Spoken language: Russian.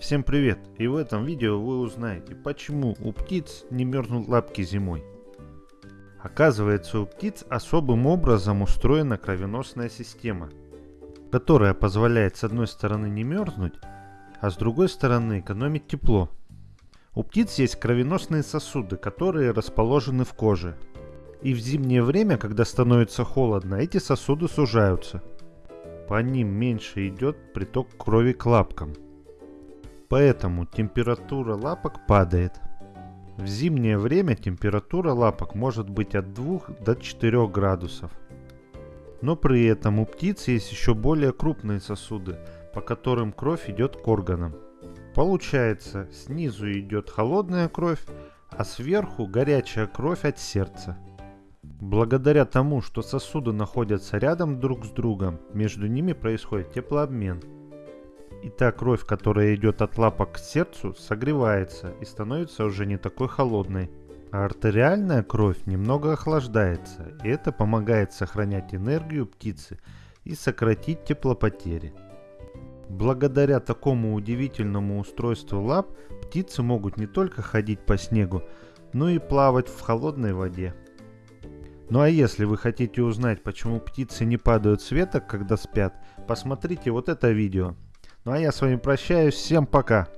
Всем привет! И в этом видео вы узнаете, почему у птиц не мерзнут лапки зимой. Оказывается, у птиц особым образом устроена кровеносная система, которая позволяет с одной стороны не мерзнуть, а с другой стороны экономить тепло. У птиц есть кровеносные сосуды, которые расположены в коже. И в зимнее время, когда становится холодно, эти сосуды сужаются. По ним меньше идет приток крови к лапкам – Поэтому температура лапок падает. В зимнее время температура лапок может быть от 2 до 4 градусов. Но при этом у птиц есть еще более крупные сосуды, по которым кровь идет к органам. Получается, снизу идет холодная кровь, а сверху горячая кровь от сердца. Благодаря тому, что сосуды находятся рядом друг с другом, между ними происходит теплообмен – и та кровь, которая идет от лапок к сердцу, согревается и становится уже не такой холодной. А артериальная кровь немного охлаждается, и это помогает сохранять энергию птицы и сократить теплопотери. Благодаря такому удивительному устройству лап птицы могут не только ходить по снегу, но и плавать в холодной воде. Ну а если вы хотите узнать, почему птицы не падают с веток, когда спят, посмотрите вот это видео. Ну а я с вами прощаюсь. Всем пока.